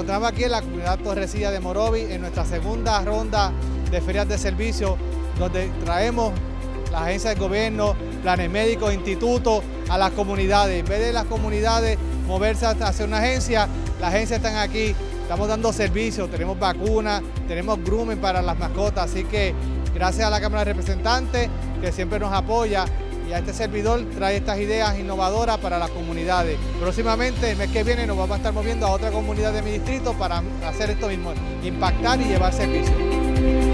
Estamos aquí en la comunidad Torresilla de Morovi en nuestra segunda ronda de ferias de servicio donde traemos la agencia del gobierno, planes médicos, institutos a las comunidades. En vez de las comunidades moverse hacia una agencia, la agencia están aquí, estamos dando servicios, tenemos vacunas, tenemos grooming para las mascotas, así que gracias a la Cámara de Representantes que siempre nos apoya y este servidor trae estas ideas innovadoras para las comunidades. Próximamente, el mes que viene, nos vamos a estar moviendo a otra comunidad de mi distrito para hacer esto mismo, impactar y llevar servicios.